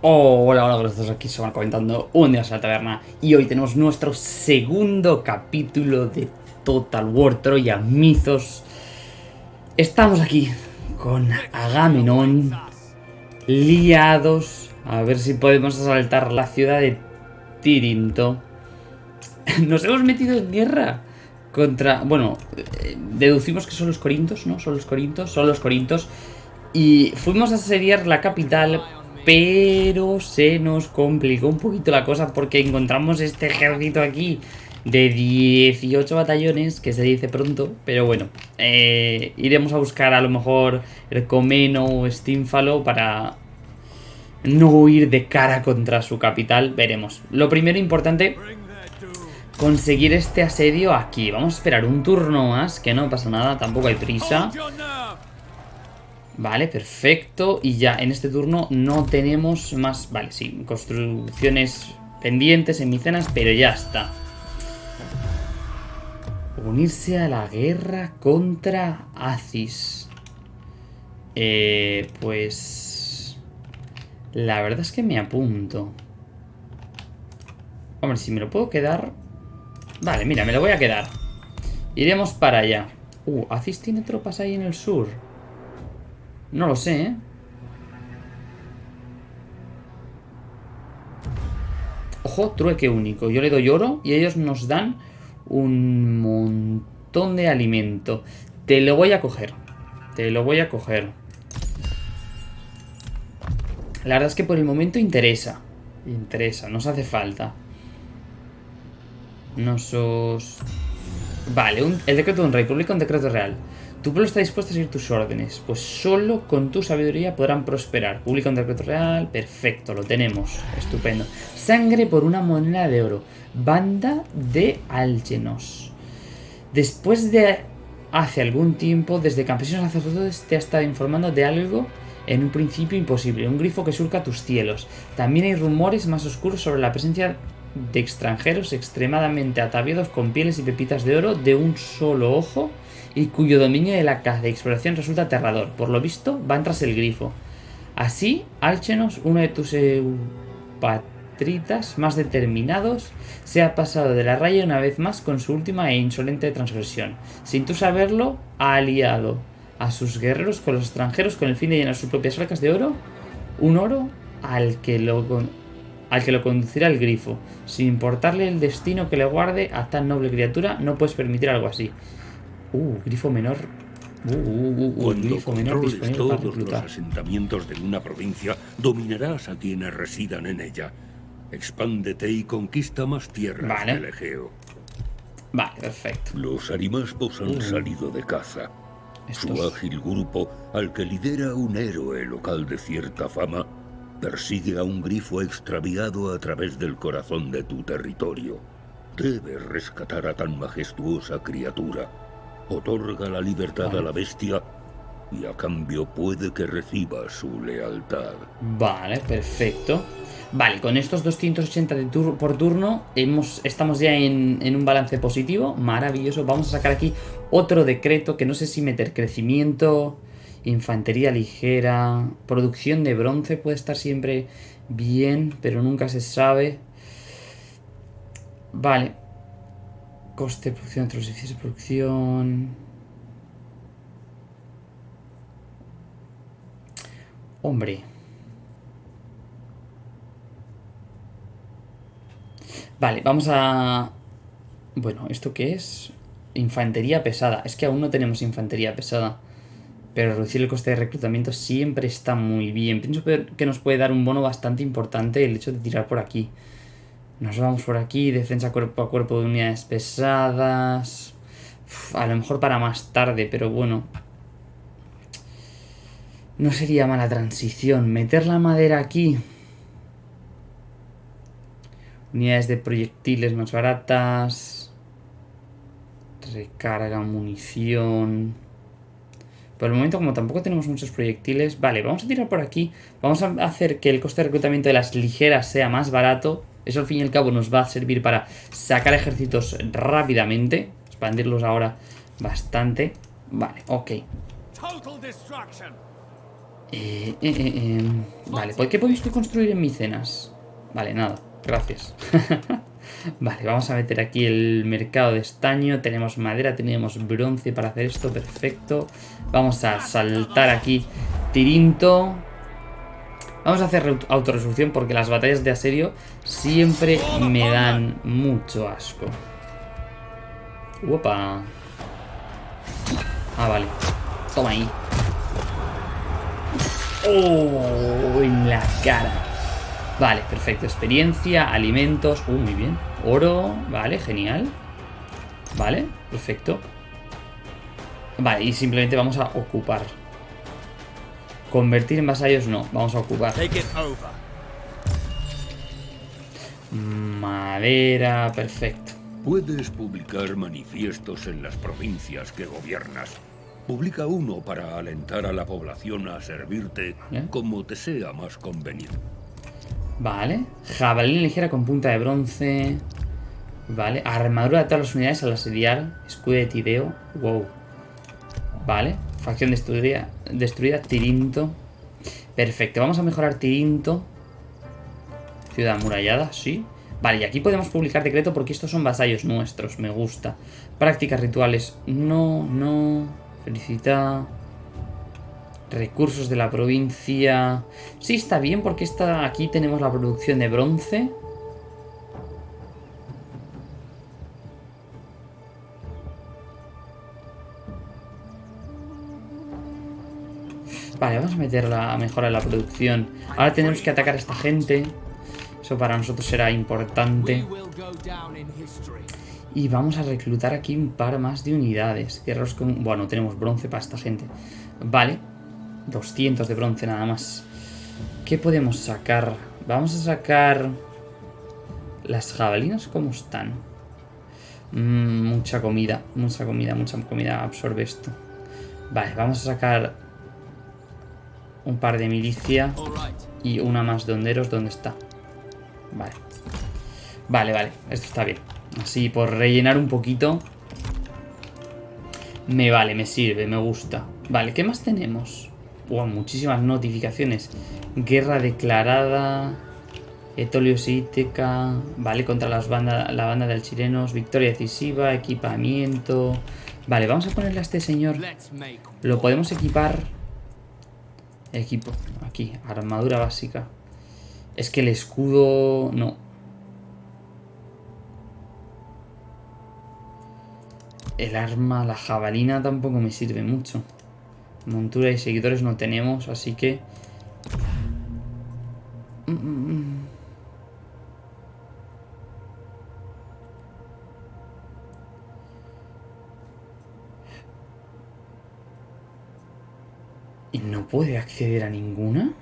hola, hola, todos aquí se van comentando un día a la taberna y hoy tenemos nuestro segundo capítulo de Total War Troya Mythos. Estamos aquí con Agamenón liados a ver si podemos asaltar la ciudad de Tirinto. Nos hemos metido en guerra contra... Bueno, eh, deducimos que son los corintos, ¿no? Son los corintos, son los corintos. Y fuimos a asediar la capital pero se nos complicó un poquito la cosa porque encontramos este ejército aquí de 18 batallones, que se dice pronto, pero bueno, eh, iremos a buscar a lo mejor Ercomeno o Stínfalo para no huir de cara contra su capital, veremos. Lo primero importante, conseguir este asedio aquí. Vamos a esperar un turno más, que no pasa nada, tampoco hay prisa. Vale, perfecto. Y ya en este turno no tenemos más... Vale, sí, construcciones pendientes en Micenas, pero ya está. Unirse a la guerra contra Aziz. Eh, pues... La verdad es que me apunto. Hombre, si me lo puedo quedar... Vale, mira, me lo voy a quedar. Iremos para allá. Uh, Aziz tiene tropas ahí en el sur. No lo sé, ¿eh? Ojo, trueque único. Yo le doy oro y ellos nos dan un montón de alimento. Te lo voy a coger. Te lo voy a coger. La verdad es que por el momento interesa. Interesa, nos hace falta. Nos os... Vale, el decreto de un rey publica un decreto real. Tu pueblo está dispuesto a seguir tus órdenes, pues solo con tu sabiduría podrán prosperar. Publica un decreto real, perfecto, lo tenemos, estupendo. Sangre por una moneda de oro, banda de Algenos. Después de hace algún tiempo, desde campesinos sacerdotes te ha estado informando de algo en un principio imposible, un grifo que surca tus cielos. También hay rumores más oscuros sobre la presencia de extranjeros extremadamente ataviados con pieles y pepitas de oro de un solo ojo y cuyo dominio de la caza de exploración resulta aterrador. Por lo visto, van tras el grifo. Así, Alchenos, uno de tus patritas más determinados, se ha pasado de la raya una vez más con su última e insolente transgresión. Sin tú saberlo, ha aliado a sus guerreros con los extranjeros con el fin de llenar sus propias arcas de oro, un oro al que lo al que lo conducirá el grifo. Sin importarle el destino que le guarde a tan noble criatura, no puedes permitir algo así. Uh, grifo menor. Uh, uh, uh, Cuando grifo menor todos los asentamientos de una provincia, dominarás a quienes residan en ella. Expándete y conquista más tierras vale. del Egeo. Vale, perfecto. Los arimaspos han salido de caza. Su ágil grupo, al que lidera un héroe local de cierta fama, persigue a un grifo extraviado a través del corazón de tu territorio. Debes rescatar a tan majestuosa criatura Otorga la libertad a la bestia y a cambio puede que reciba su lealtad. Vale, perfecto. Vale, con estos 280 de por turno hemos, estamos ya en, en, un balance positivo. Maravilloso. Vamos a sacar aquí otro decreto que no sé si meter crecimiento, infantería ligera, producción de bronce puede estar siempre bien, pero nunca se sabe. Vale, Coste de producción entre los edificios de producción. Hombre. Vale, vamos a... Bueno, ¿esto qué es? Infantería pesada. Es que aún no tenemos infantería pesada. Pero reducir el coste de reclutamiento siempre está muy bien. Pienso que nos puede dar un bono bastante importante el hecho de tirar por aquí. Nos vamos por aquí, defensa cuerpo a cuerpo de unidades pesadas. a lo mejor para más tarde, pero bueno. No sería mala transición. Meter la madera aquí. Unidades de proyectiles más baratas. Recarga, munición. Por el momento, como tampoco tenemos muchos proyectiles... Vale, vamos a tirar por aquí. Vamos a hacer que el coste de reclutamiento de las ligeras sea más barato. Eso al fin y al cabo nos va a servir para sacar ejércitos rápidamente. Expandirlos ahora bastante. Vale, ok. Eh, eh, eh, vale, ¿por qué podéis construir en Micenas? Vale, nada, gracias. vale, vamos a meter aquí el mercado de estaño. Tenemos madera, tenemos bronce para hacer esto, perfecto. Vamos a saltar aquí Tirinto. Vamos a hacer autorresolución porque las batallas de asedio siempre me dan mucho asco. Opa. Ah, vale. Toma ahí. ¡Oh! En la cara. Vale, perfecto. Experiencia, alimentos. Uh, muy bien. Oro. Vale, genial. Vale, perfecto. Vale, y simplemente vamos a ocupar. Convertir en vasallos no, vamos a ocupar. Madera, perfecto. Puedes publicar manifiestos en las provincias que gobiernas. Publica uno para alentar a la población a servirte como te sea más conveniente. Vale. Jabalina ligera con punta de bronce. Vale. Armadura de todas las unidades al asediar. Escudo de Tideo. Wow. Vale. Facción destruida. Destruida. Tirinto. Perfecto. Vamos a mejorar Tirinto. Ciudad amurallada. Sí. Vale, y aquí podemos publicar decreto porque estos son vasallos nuestros. Me gusta. Prácticas rituales. No, no. Felicita. Recursos de la provincia. Sí, está bien porque está, aquí tenemos la producción de bronce. Vale, vamos a meterla a mejorar la producción. Ahora tenemos que atacar a esta gente. Eso para nosotros será importante. Y vamos a reclutar aquí un par más de unidades. Guerreros con... Bueno, tenemos bronce para esta gente. Vale. 200 de bronce nada más. ¿Qué podemos sacar? Vamos a sacar... Las jabalinas, ¿cómo están? Mm, mucha comida, mucha comida, mucha comida absorbe esto. Vale, vamos a sacar un par de milicia y una más de honderos. ¿Dónde está? Vale. Vale, vale, esto está bien. Así, por rellenar un poquito. Me vale, me sirve, me gusta. Vale, ¿qué más tenemos? Wow, muchísimas notificaciones. Guerra declarada. Etolio Síteca. Vale, contra las banda, la banda de chilenos. Victoria decisiva. Equipamiento. Vale, vamos a ponerle a este señor. Lo podemos equipar. Equipo. Aquí, armadura básica. Es que el escudo... No, El arma, la jabalina tampoco me sirve mucho. Montura y seguidores no tenemos, así que... ¿Y no puede acceder a ninguna?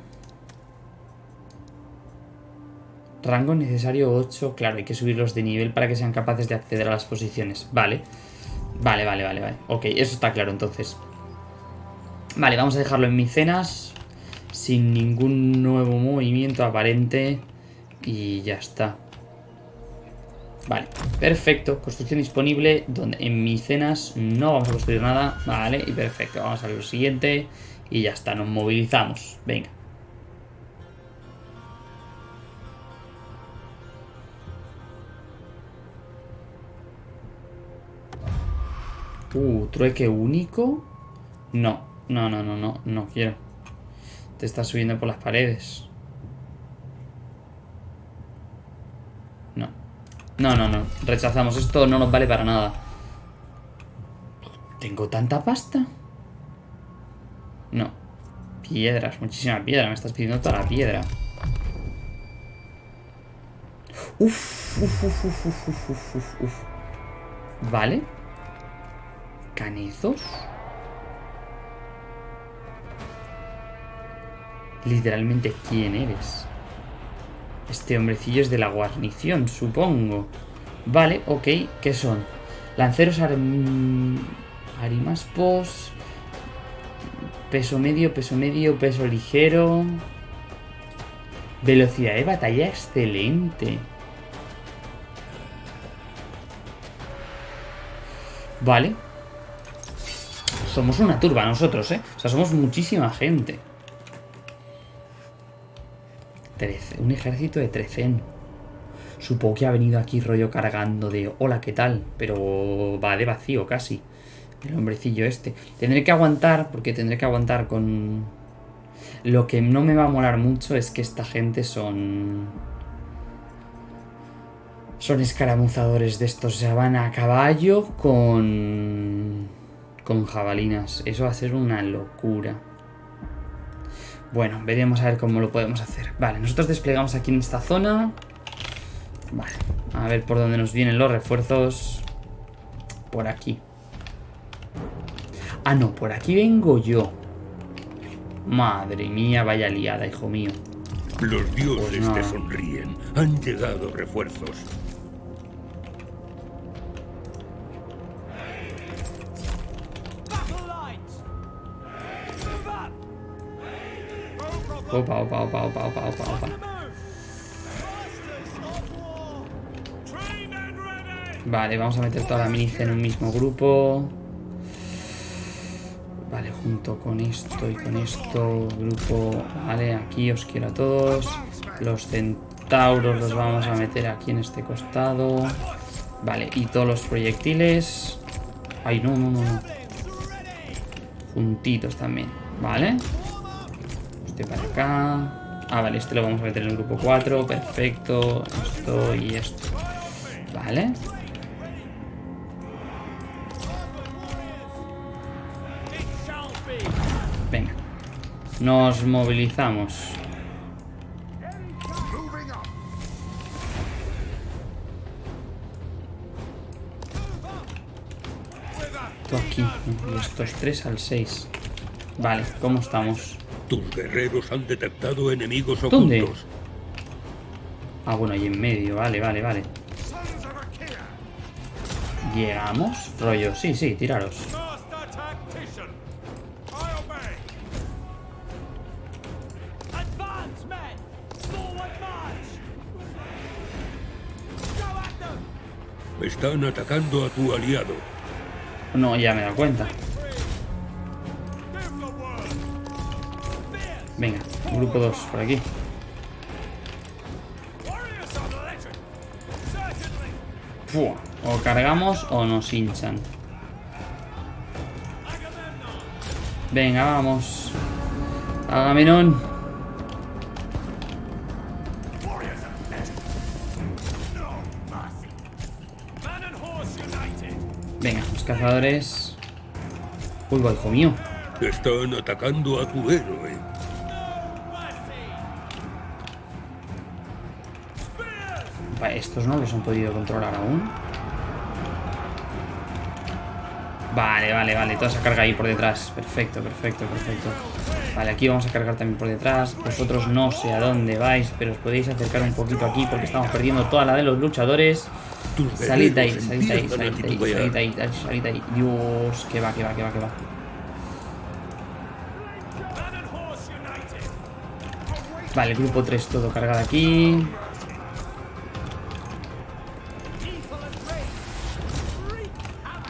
Rango necesario 8. Claro, hay que subirlos de nivel para que sean capaces de acceder a las posiciones. Vale. Vale, vale, vale, vale. Ok, eso está claro entonces. Vale, vamos a dejarlo en Micenas. Sin ningún nuevo movimiento aparente. Y ya está. Vale, perfecto. Construcción disponible. Donde en Micenas no vamos a construir nada. Vale, y perfecto. Vamos a ver lo siguiente. Y ya está, nos movilizamos. Venga. Uh, trueque único. No, no, no, no, no, no quiero. Te estás subiendo por las paredes. No. No, no, no. Rechazamos. Esto no nos vale para nada. ¿Tengo tanta pasta? No. Piedras, muchísima piedra. Me estás pidiendo toda la piedra. Uf, uf, uf, uf, uf, uf, uf, uf. Vale. ¿Canizos? Literalmente, ¿quién eres? Este hombrecillo es de la guarnición, supongo. Vale, ok. ¿Qué son? Lanceros arimaspos. Peso medio, peso medio, peso ligero. Velocidad de batalla excelente. Vale. Somos una turba nosotros, ¿eh? O sea, somos muchísima gente. 13. Un ejército de 13. Supongo que ha venido aquí rollo cargando de hola, ¿qué tal? Pero va de vacío casi. El hombrecillo este. Tendré que aguantar, porque tendré que aguantar con... Lo que no me va a molar mucho es que esta gente son... Son escaramuzadores de estos. O sea, van a caballo con... Con jabalinas. Eso va a ser una locura. Bueno, veremos a ver cómo lo podemos hacer. Vale, nosotros desplegamos aquí en esta zona. Vale, a ver por dónde nos vienen los refuerzos. Por aquí. Ah, no, por aquí vengo yo. Madre mía, vaya liada, hijo mío. Los dioses pues te sonríen. Han llegado refuerzos. Opa, opa, opa, opa, opa, opa, opa. Vale, vamos a meter toda la milicia en un mismo grupo. Vale, junto con esto y con esto, grupo... Vale, aquí os quiero a todos. Los centauros los vamos a meter aquí en este costado. Vale, y todos los proyectiles... Ay, no, no, no, no. Juntitos también, ¿vale? Este para acá. Ah, vale, este lo vamos a meter en el grupo 4. Perfecto. Esto y esto. Vale. Nos movilizamos. Esto aquí. Y estos tres al 6. Vale, ¿cómo estamos? Tus guerreros han detectado enemigos ocultos. ¿Dónde? Ah, bueno, ahí en medio. Vale, vale, vale. Llegamos. Rollo, sí, sí, tiraros. Están atacando a tu aliado. No, ya me he dado cuenta. Venga, grupo 2 por aquí. o cargamos o nos hinchan. Venga, vamos. Agamenón. Cazadores. Uy, hijo mío. Están atacando a tu héroe. estos no los han podido controlar aún. Vale, vale, vale. Toda esa carga ahí por detrás. Perfecto, perfecto, perfecto. Vale, aquí vamos a cargar también por detrás. Vosotros no sé a dónde vais, pero os podéis acercar un poquito aquí porque estamos perdiendo toda la de los luchadores. Salid de ahí, salid de ahí, salid de ahí, salid de ahí, salid de ahí. Dios, que va, que va, que va, que va. Vale, grupo 3 todo cargado aquí.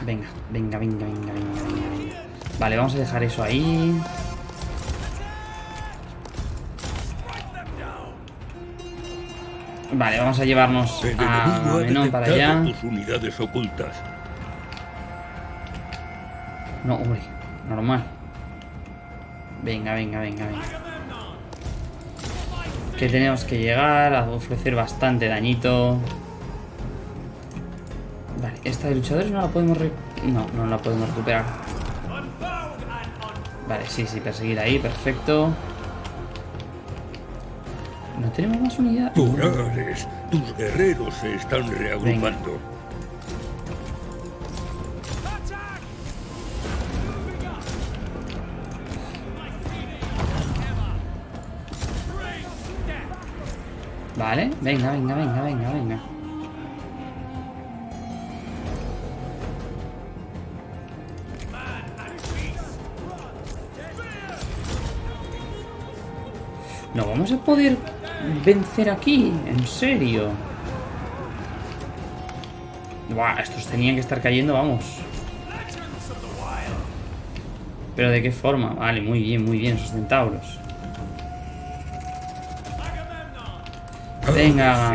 Venga, venga, venga, venga, venga, venga. Vale, vamos a dejar eso ahí. Vale, vamos a llevarnos a Menón para allá. unidades ocultas. No, hombre, normal. Venga, venga, venga, venga. Que tenemos que llegar a ofrecer bastante dañito. Vale, esta de luchadores no la podemos... No, no la podemos recuperar. Vale, sí, sí, perseguir ahí, perfecto. Tenemos más unidad. tus guerreros se están reagrupando. Vale, venga, venga, venga, venga, venga. No vamos a poder vencer aquí, en serio. Buah, estos tenían que estar cayendo, vamos. Pero ¿de qué forma? Vale, muy bien, muy bien, esos centauros. Venga,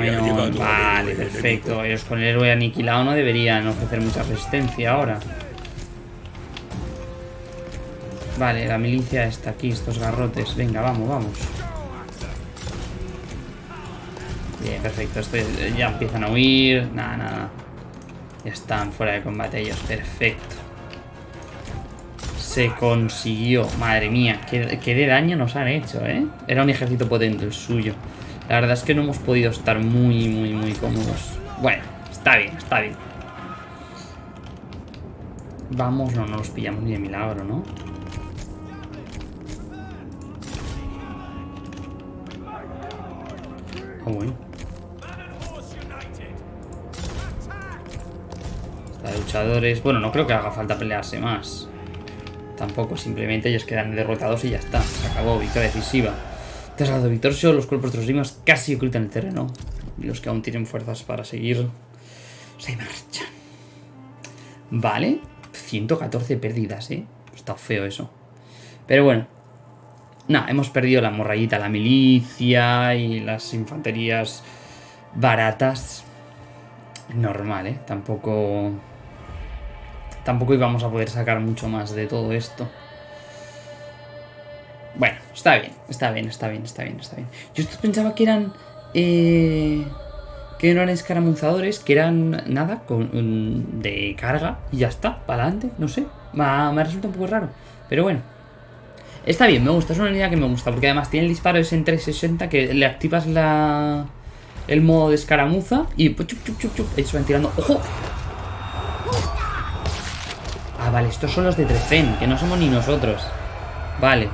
Vale, perfecto. Ellos con el héroe aniquilado no deberían ofrecer mucha resistencia ahora. Vale, la milicia está aquí, estos garrotes. Venga, vamos, vamos. Perfecto. ya empiezan a huir. Nada, nada. Ya están fuera de combate ellos. Perfecto. Se consiguió. Madre mía, qué, qué de daño nos han hecho, ¿eh? Era un ejército potente el suyo. La verdad es que no hemos podido estar muy, muy, muy cómodos. Bueno, está bien, está bien. Vamos, no, no los pillamos ni de milagro, ¿no? Ah, bueno. Está luchadores... Bueno, no creo que haga falta pelearse más. Tampoco, simplemente ellos quedan derrotados y ya está. Se acabó, victoria decisiva. Tras la victoria, los cuerpos de los rimas casi ocultan el terreno. Y los que aún tienen fuerzas para seguir se marchan. Vale. 114 pérdidas, ¿eh? Está feo eso. Pero bueno. Nada, hemos perdido la morrayita, la milicia y las infanterías baratas. Normal, ¿eh? Tampoco... Tampoco íbamos a poder sacar mucho más de todo esto. Bueno, está bien, está bien, está bien, está bien, está bien. Yo pensaba que eran... Eh, que no eran escaramuzadores, que eran nada, con, de carga y ya está, para adelante, no sé. Me, me resulta un poco raro, pero bueno. Está bien, me gusta, es una unidad que me gusta, porque además tiene el disparo ese en 360 que le activas la el modo de escaramuza y pues, chup, chup, chup, chup, tirando. ¡Ojo! Ah, vale, estos son los de Trefen, que no somos ni nosotros. Vale.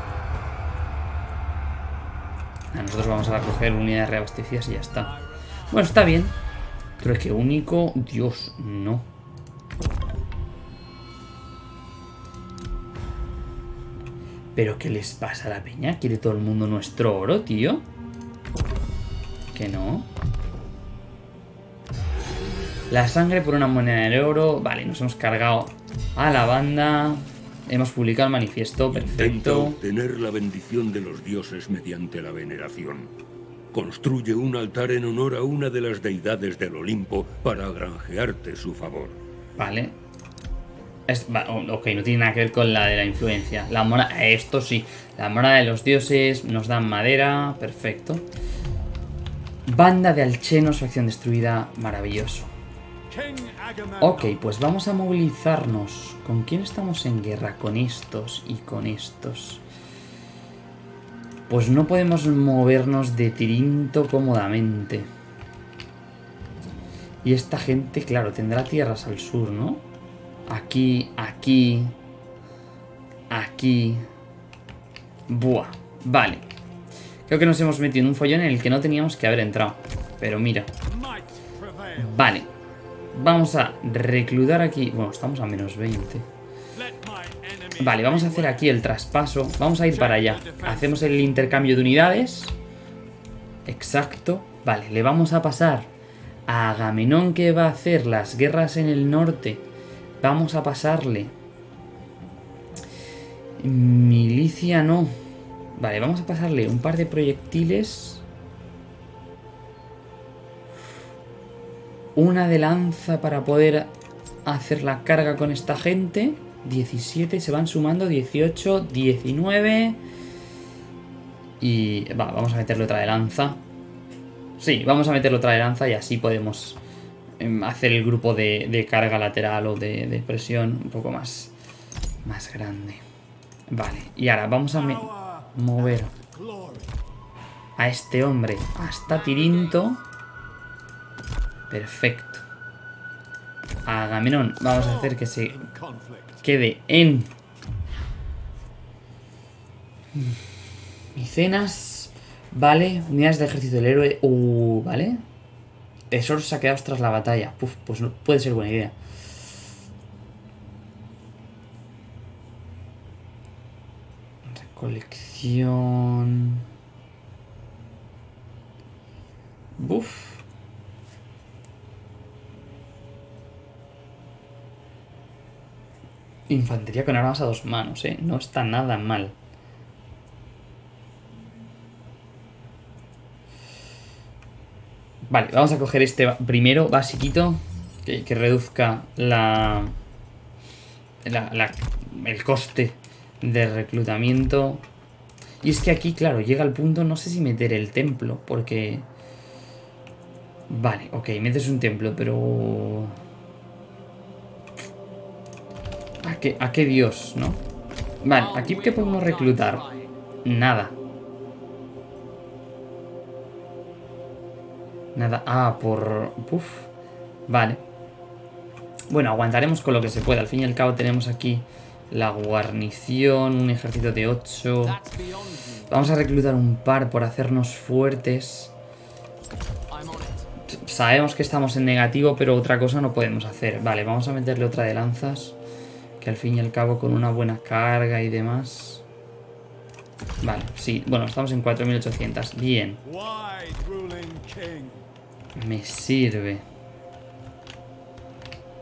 Nosotros vamos a coger unidades reabastecidas y ya está. Bueno, está bien. Pero es que único... Dios, no. ¿Pero qué les pasa a la peña? ¿Quiere todo el mundo nuestro oro, tío? Que no. La sangre por una moneda de oro. Vale, nos hemos cargado a la banda. Hemos publicado el manifiesto, perfecto. Intenta obtener la bendición de los dioses mediante la veneración. Construye un altar en honor a una de las deidades del Olimpo para granjearte su favor. Vale. ok, no tiene nada que ver con la de la influencia. La mora, esto sí. La mora de los dioses nos dan madera. Perfecto. Banda de alchenos, facción destruida. Maravilloso. Ok, pues vamos a movilizarnos. ¿Con quién estamos en guerra? Con estos y con estos. Pues no podemos movernos de Tirinto cómodamente. Y esta gente, claro, tendrá tierras al sur, ¿no? Aquí, aquí, aquí. Buah, vale. Creo que nos hemos metido en un follón en el que no teníamos que haber entrado. Pero mira. Vale. Vamos a reclutar aquí. Bueno, estamos a menos 20. Vale, vamos a hacer aquí el traspaso. Vamos a ir para allá. Hacemos el intercambio de unidades. Exacto. Vale, le vamos a pasar a Agamenón que va a hacer las guerras en el norte. Vamos a pasarle. Milicia no. Vale, vamos a pasarle un par de proyectiles Una de lanza para poder hacer la carga con esta gente. 17, se van sumando 18, 19. Y va, vamos a meterle otra de lanza. Sí, vamos a meterle otra de lanza y así podemos em, hacer el grupo de, carga lateral o de, de, presión un poco más, más grande. Vale, y ahora vamos a mover a este hombre hasta Tirinto. Perfecto. Agamenón, vamos a hacer que se quede en... Micenas. Vale, unidades de ejército del héroe. Uh, vale. Tesoros saqueados tras la batalla. Puf, pues no, puede ser buena idea. Recolección. Buf. Infantería con armas a dos manos, ¿eh? No está nada mal. Vale, vamos a coger este primero, basiquito, que, que reduzca la, la, el coste de reclutamiento. Y es que aquí, claro, llega el punto, no sé si meter el templo, porque... Vale, ok, metes un templo, pero... ¿A qué, a qué dios, no? Vale, aquí ¿qué podemos reclutar? Nada. Nada. Ah, por... Uf. Vale. Bueno, aguantaremos con lo que se pueda. Al fin y al cabo tenemos aquí la guarnición, un ejército de 8. Vamos a reclutar un par por hacernos fuertes. Sabemos que estamos en negativo, pero otra cosa no podemos hacer. Vale, vamos a meterle otra de lanzas. Que al fin y al cabo con una buena carga y demás... Vale, sí. Bueno, estamos en 4.800. Bien. Me sirve.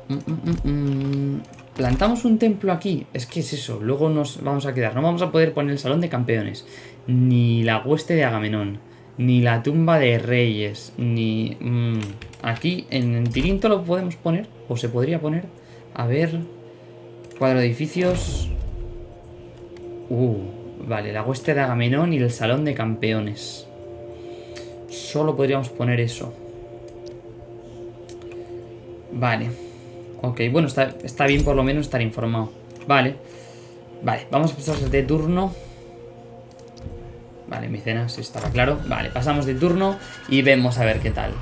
Mm, mm, mm, Plantamos un templo aquí. Es que es eso. Luego nos vamos a quedar. No vamos a poder poner el salón de campeones. Ni la hueste de Agamenón. Ni la tumba de reyes. Ni... aquí en Tirinto lo podemos poner. O se podría poner. A ver. Cuadro de edificios. Uh, vale. La hueste de Agamenón y el salón de campeones. Solo podríamos poner eso. Vale. Ok, bueno, está, está bien por lo menos estar informado. Vale. Vale, vamos a pasar de turno. Vale, mi cena, si estaba claro. Vale, pasamos de turno y vemos a ver qué tal.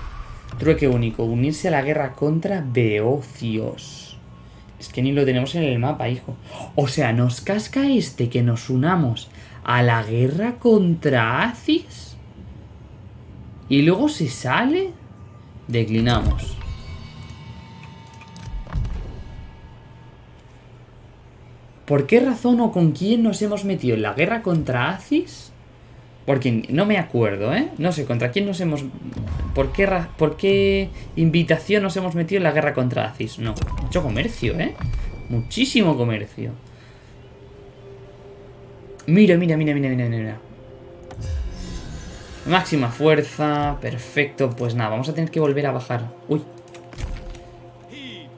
Trueque único. Unirse a la guerra contra Beocios. Es que ni lo tenemos en el mapa, hijo. O sea, nos casca este que nos unamos a la guerra contra Acis. Y luego se sale. Declinamos. ¿Por qué razón o con quién nos hemos metido en la guerra contra Acis? Porque no me acuerdo, ¿eh? No sé, ¿contra quién nos hemos... ¿Por qué, ¿Por qué invitación nos hemos metido en la guerra contra Acis? No, mucho comercio, ¿eh? Muchísimo comercio. Mira, mira, mira, mira, mira, mira. Máxima fuerza, perfecto. Pues nada, vamos a tener que volver a bajar. Uy.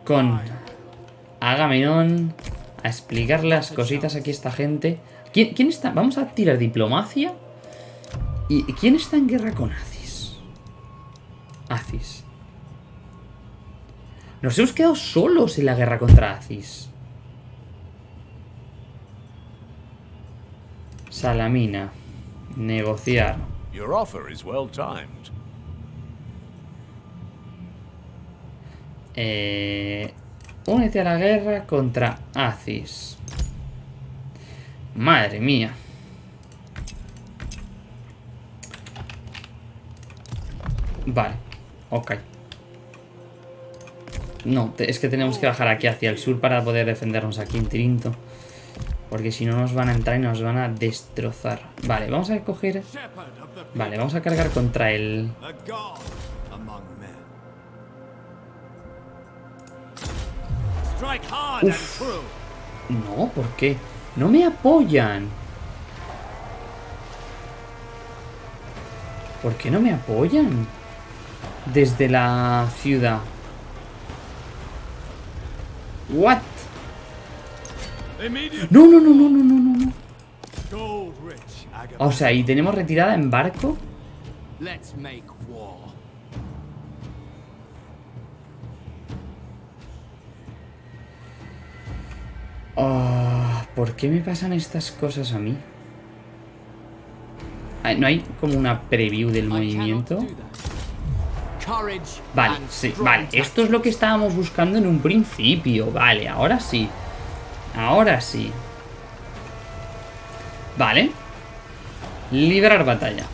Con Agamenón a explicar las cositas aquí a esta gente. ¿Quién, ¿Quién, está? Vamos a tirar diplomacia. ¿Y quién está en guerra con Acis? Acis. Nos hemos quedado solos en la guerra contra Acis. Salamina. Negociar. Your offer is well timed. Eh, Únete a la guerra contra Acis. Madre mía. Vale, ok. No, es que tenemos que bajar aquí hacia el sur para poder defendernos aquí en Tirinto. Porque si no nos van a entrar y nos van a destrozar. Vale, vamos a coger... Vale, vamos a cargar contra el... No, ¿por qué? No me apoyan. ¿Por qué no me apoyan? Desde la ciudad. What? No, no, no, no, no, no, no. O sea, ¿y tenemos retirada en barco? Oh, ¿Por qué me pasan estas cosas a mí? ¿No hay como una preview del movimiento? Vale, sí, vale. Esto es lo que estábamos buscando en un principio. Vale, ahora sí. Ahora sí. Vale. Liberar batalla.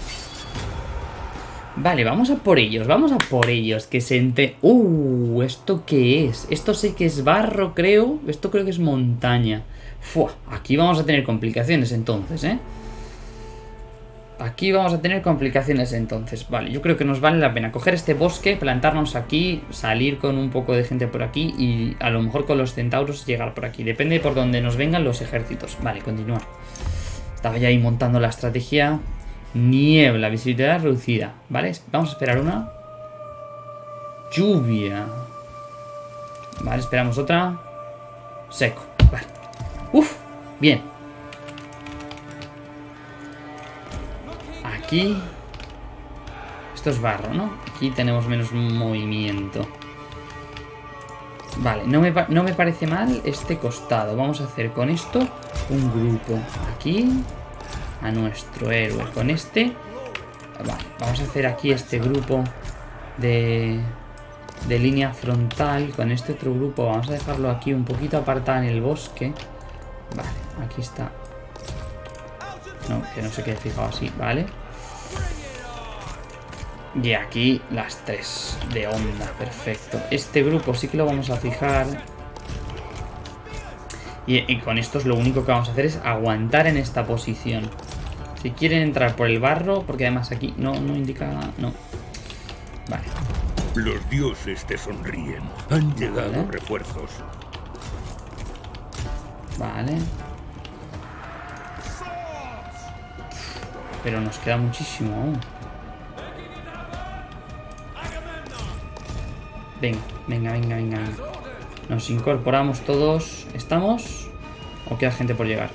Vale, vamos a por ellos, vamos a por ellos, que se ente... ¡Uh! ¿Esto qué es? Esto sé que es barro, creo. Esto creo que es montaña. Fua, aquí vamos a tener complicaciones entonces, ¿eh? Aquí vamos a tener complicaciones entonces. Vale, yo creo que nos vale la pena coger este bosque, plantarnos aquí, salir con un poco de gente por aquí y a lo mejor con los centauros llegar por aquí. Depende por donde nos vengan los ejércitos. Vale, continuar. Estaba ya ahí montando la estrategia. Niebla, visibilidad reducida. ¿Vale? Vamos a esperar una. Lluvia. Vale, esperamos otra. Seco. Vale. Uf, bien. Esto es barro, ¿no? Aquí tenemos menos movimiento. Vale, no me, no me parece mal este costado. Vamos a hacer con esto un grupo. Aquí a nuestro héroe. Con este... Vale, vamos a hacer aquí este grupo de, de línea frontal. Con este otro grupo vamos a dejarlo aquí un poquito apartado en el bosque. Vale, aquí está. No, que no se quede fijado así, ¿vale? Y aquí las tres de onda, perfecto. Este grupo sí que lo vamos a fijar. Y, con esto es lo único que vamos a hacer es aguantar en esta posición. Si quieren entrar por el barro, porque además aquí no, no indica... No. Vale. Los dioses te sonríen. Han llegado refuerzos. Vale. Pero nos queda muchísimo aún. Venga, venga, venga, venga. Nos incorporamos todos. ¿Estamos? ¿O queda gente por llegar?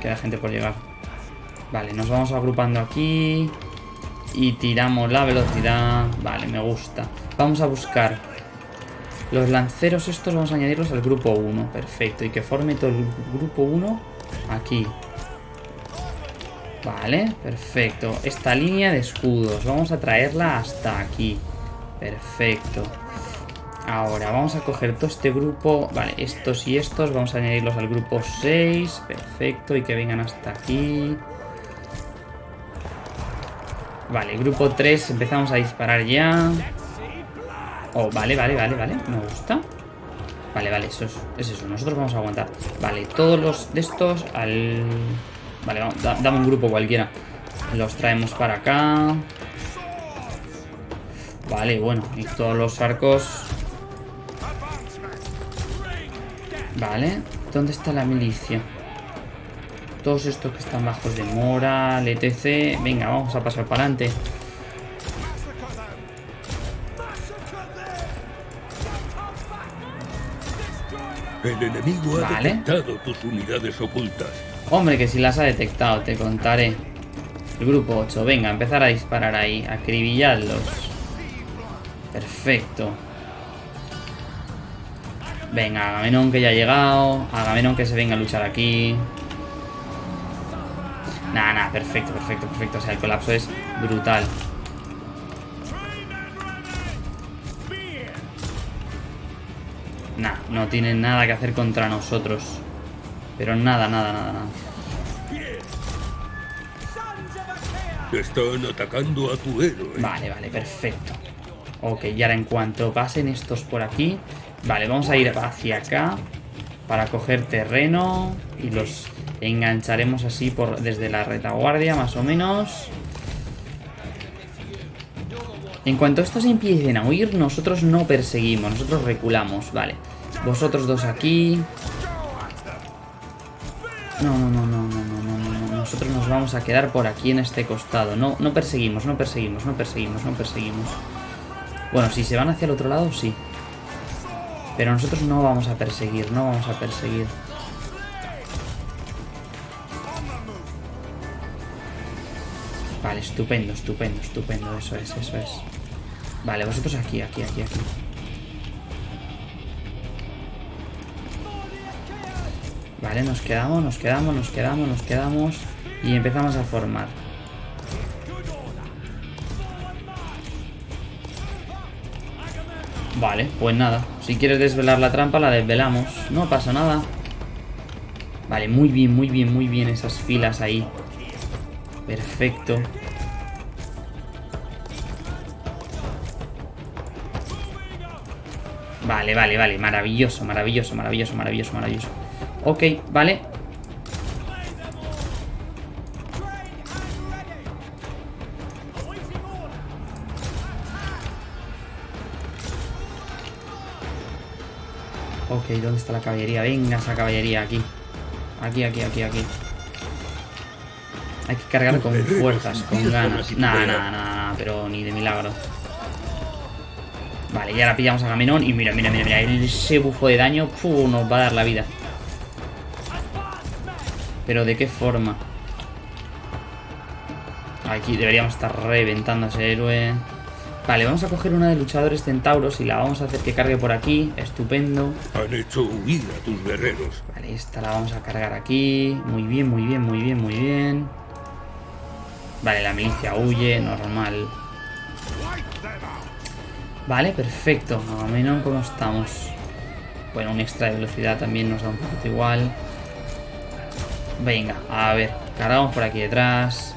Queda gente por llegar. Vale, nos vamos agrupando aquí. Y tiramos la velocidad. Vale, me gusta. Vamos a buscar los lanceros estos. Vamos a añadirlos al grupo 1. Perfecto. Y que forme todo el grupo 1 aquí. Vale, perfecto. Esta línea de escudos, vamos a traerla hasta aquí. Perfecto. Ahora, vamos a coger todo este grupo. Vale, estos y estos, vamos a añadirlos al grupo 6. Perfecto, y que vengan hasta aquí. Vale, grupo 3, empezamos a disparar ya. Oh, vale, vale, vale, vale, me gusta. Vale, vale, eso es, es eso, nosotros vamos a aguantar. Vale, todos los de estos al... Vale, vamos, dame un grupo cualquiera. Los traemos para acá. Vale, bueno, y todos los arcos. Vale, ¿dónde está la milicia? Todos estos que están bajos de moral, etc. Venga, vamos a pasar para adelante. El enemigo ha detectado tus unidades ocultas. Hombre, que si las ha detectado, te contaré. El grupo 8, venga, empezar a disparar ahí, acribillarlos. Perfecto. Venga, Agamenón que ya ha llegado. Agamenón que se venga a luchar aquí. Nada, nada, perfecto, perfecto, perfecto. O sea, el colapso es brutal. Nah, no tienen nada que hacer contra nosotros. Pero nada, nada, nada, nada. Están atacando a tu héroe. Vale, vale, perfecto. Ok, y ahora en cuanto pasen estos por aquí... Vale, vamos a ir hacia acá para coger terreno y los engancharemos así por desde la retaguardia, más o menos. En cuanto estos empiecen a huir, nosotros no perseguimos, nosotros reculamos, vale. Vosotros dos aquí, no, no, no, no, no, no, no, no. Nosotros nos vamos a quedar por aquí en este costado. No, no perseguimos, no perseguimos, no perseguimos, no perseguimos. Bueno, si se van hacia el otro lado, sí. Pero nosotros no vamos a perseguir, no vamos a perseguir. Vale, estupendo, estupendo, estupendo. Eso es, eso es. Vale, vosotros aquí, aquí, aquí, aquí. Vale, nos quedamos, nos quedamos, nos quedamos, nos quedamos y empezamos a formar. Vale, pues nada. Si quieres desvelar la trampa, la desvelamos. No pasa nada. Vale, muy bien, muy bien, muy bien esas filas ahí. Perfecto. Vale, vale, vale. Maravilloso, maravilloso, maravilloso, maravilloso, maravilloso. Ok, vale. Ok, ¿dónde está la caballería? Venga, esa caballería aquí. Aquí, aquí, aquí, aquí. Hay que cargar con fuerzas, con ganas. Nada, nada, nada, pero ni de milagro. Vale, y ahora pillamos a Gamenón y mira, mira, mira, mira, ese bufo de daño nos va a dar la vida. Pero ¿de qué forma? Aquí deberíamos estar reventando a ese héroe. Vale, vamos a coger una de luchadores centauros y la vamos a hacer que cargue por aquí. Estupendo. Han hecho huir a tus guerreros. Vale, esta la vamos a cargar aquí. Muy bien, muy bien, muy bien, muy bien. Vale, la milicia huye, normal. Vale, perfecto. A menos cómo estamos. Bueno, un extra de velocidad también nos da un poquito igual. Venga, a ver. Cargamos por aquí detrás.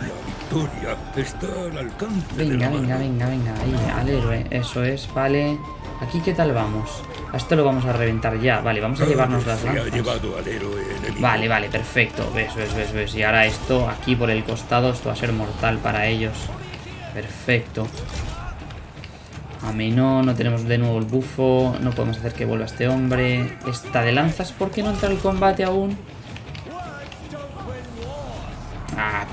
La victoria está al alcance. Venga, venga, venga, venga. Ahí, al héroe. Eso es, vale. Aquí, ¿qué tal vamos? A esto lo vamos a reventar ya. Vale, vamos a llevarnos las lanzas. Vale, vale, perfecto. Ves, ves, ves, ves. Y ahora esto, aquí por el costado, esto va a ser mortal para ellos. Perfecto. A mí no, no tenemos de nuevo el bufo. No podemos hacer que vuelva este hombre. Esta de lanzas, ¿por qué no entra el combate aún?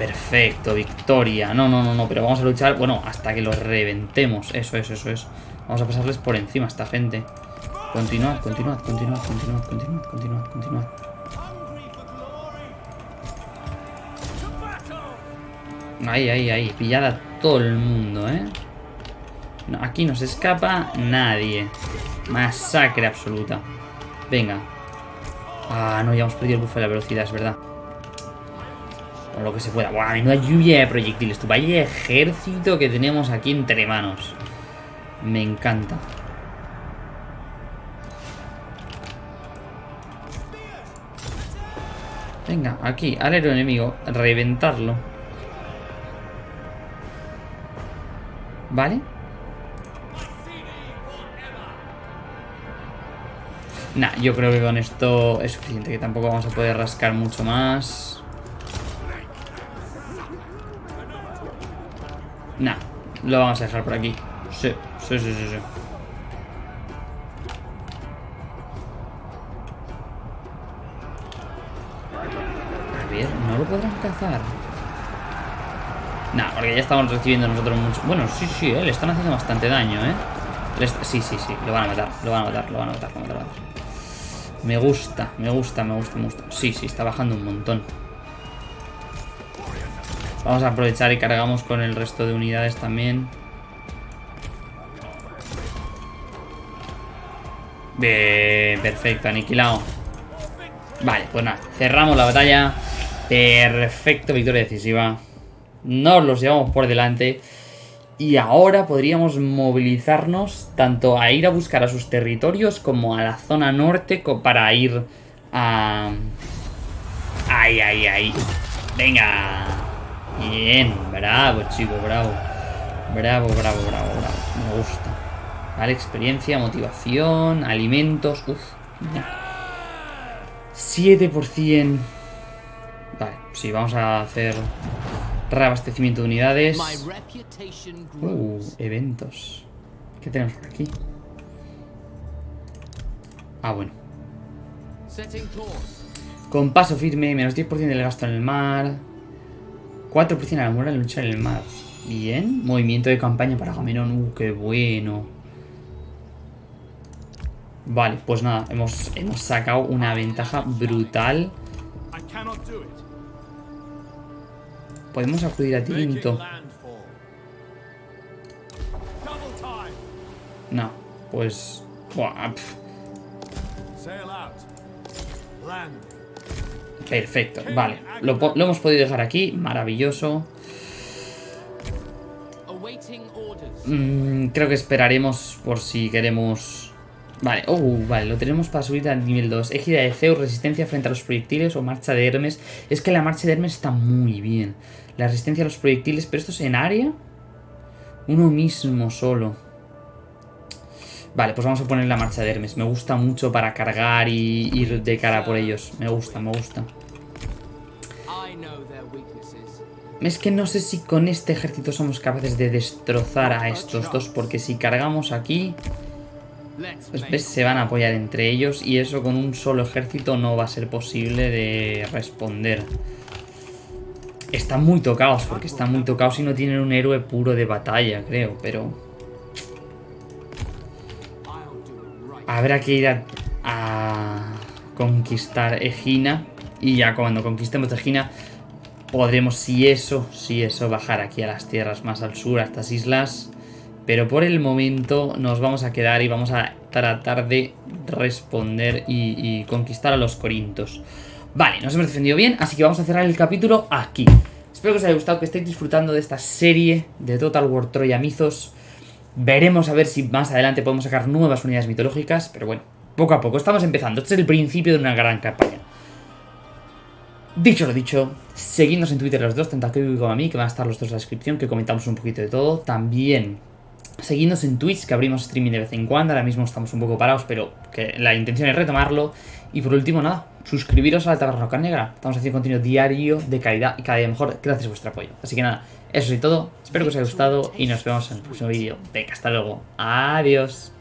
Perfecto, victoria. No, no, no, no, pero vamos a luchar, bueno, hasta que los reventemos. Eso es, eso es. Vamos a pasarles por encima a esta gente. Continuad, continuad, continuad, continuad, continuad, continuad, continuad. Ahí, ahí, ahí. Pillad a todo el mundo, ¿eh? Aquí no se escapa nadie. Masacre absoluta. Venga. Ah, no, ya hemos perdido el buffo de la velocidad, es verdad. O lo que se pueda. Buah, menuda lluvia de proyectiles. Tu vaya ejército que tenemos aquí entre manos. Me encanta. Venga, aquí, al héroe enemigo. Reventarlo. ¿Vale? Nah, yo creo que con esto es suficiente, que tampoco vamos a poder rascar mucho más. Nah, lo vamos a dejar por aquí. Sí, sí, sí, sí, sí. A ver, no lo podrán cazar. Nah, porque ya estamos recibiendo nosotros mucho... Bueno, sí, sí, eh, le están haciendo bastante daño, ¿eh? Sí, sí, sí, lo van a matar, lo van a matar, lo van a matar, lo van a matar. Me gusta, me gusta, me gusta, me gusta. Sí, sí, está bajando un montón. Vamos a aprovechar y cargamos con el resto de unidades también. Bien, perfecto, aniquilado. Vale, pues nada, cerramos la batalla. Perfecto, victoria decisiva. Nos los llevamos por delante. Y ahora podríamos movilizarnos tanto a ir a buscar a sus territorios como a la zona norte para ir a... ¡Ay, ay, ay! ¡Venga! Bien, bravo, chico, bravo. Bravo, bravo, bravo, bravo. Me gusta. Vale, experiencia, motivación, alimentos. Uf, 7%. Vale, sí, vamos a hacer reabastecimiento de unidades. Uh, eventos. ¿Qué tenemos por aquí? Ah, bueno. Con paso firme, menos 10% del gasto en el mar. 4% a la moral en luchar en el mar. Bien. Movimiento de campaña para Gamenón. Uh, qué bueno. Vale, pues nada, hemos, hemos sacado una ventaja brutal. Podemos acudir a ti, No, pues... Buah, Perfecto, vale. Lo, lo, hemos podido dejar aquí, maravilloso. Mm, creo que esperaremos por si queremos Vale, oh, vale, lo tenemos para subir al nivel 2. Égida de Zeus, resistencia frente a los proyectiles o marcha de Hermes. Es que la marcha de Hermes está muy bien. La resistencia a los proyectiles, pero esto es en área. Uno mismo solo. Vale, pues vamos a poner la marcha de Hermes. Me gusta mucho para cargar y ir de cara por ellos. Me gusta, me gusta. Es que no sé si con este ejército somos capaces de destrozar a estos dos, porque si cargamos aquí... Pues se van a apoyar entre ellos y eso con un solo ejército no va a ser posible de responder. están muy tocados, porque están muy tocados y no tienen un héroe puro de batalla, creo, pero... Habrá que ir a, conquistar Egina y ya cuando conquistemos Egina podremos, si eso, si eso, bajar aquí a las tierras más al sur, a estas islas. Pero por el momento nos vamos a quedar y vamos a tratar de responder y, conquistar a los corintos. Vale, nos hemos defendido bien, así que vamos a cerrar el capítulo aquí. Espero que os haya gustado, que estéis disfrutando de esta serie de Total War Troya Mythos. Veremos a ver si más adelante podemos sacar nuevas unidades mitológicas, pero bueno, poco a poco, estamos empezando. Este es el principio de una gran campaña. Dicho lo dicho, seguidnos en Twitter los dos, tanto a como a mí, que van a estar los dos en la descripción, que comentamos un poquito de todo. También seguidnos en Twitch, que abrimos streaming de vez en cuando, ahora mismo estamos un poco parados, pero la intención es retomarlo. Y por último, nada, suscribiros a la Taberna Roca Negra. Estamos haciendo contenido diario de calidad y cada día mejor gracias a vuestro apoyo. Así que nada, eso es todo. Espero que os haya gustado y nos vemos en el próximo vídeo. Venga, hasta luego. Adiós.